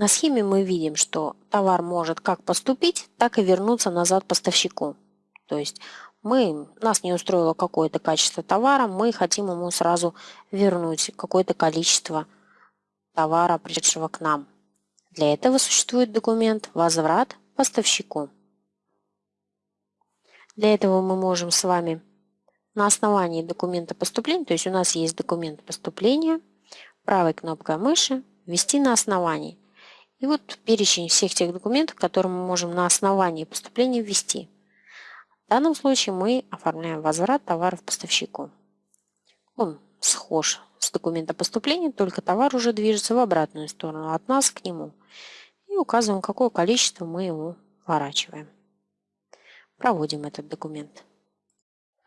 На схеме мы видим, что товар может как поступить, так и вернуться назад поставщику. То есть мы, нас не устроило какое-то качество товара, мы хотим ему сразу вернуть какое-то количество товара, пришедшего к нам. Для этого существует документ «Возврат поставщику». Для этого мы можем с вами на основании документа поступления, то есть у нас есть документ поступления, правой кнопкой мыши «Ввести на основании». И вот перечень всех тех документов, которые мы можем на основании поступления ввести. В данном случае мы оформляем возврат товаров поставщику. Он схож с документа поступления, только товар уже движется в обратную сторону, от нас к нему. И указываем, какое количество мы ему ворачиваем. Проводим этот документ.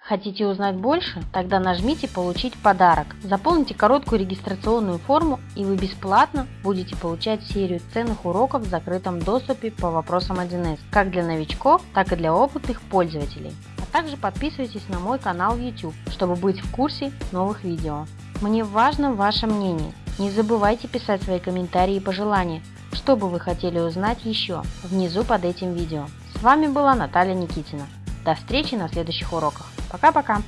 Хотите узнать больше? Тогда нажмите «Получить подарок». Заполните короткую регистрационную форму и вы бесплатно будете получать серию ценных уроков в закрытом доступе по вопросам 1С, как для новичков, так и для опытных пользователей. А также подписывайтесь на мой канал YouTube, чтобы быть в курсе новых видео. Мне важно ваше мнение. Не забывайте писать свои комментарии и пожелания, что бы вы хотели узнать еще, внизу под этим видео. С вами была Наталья Никитина. До встречи на следующих уроках. Пока-пока!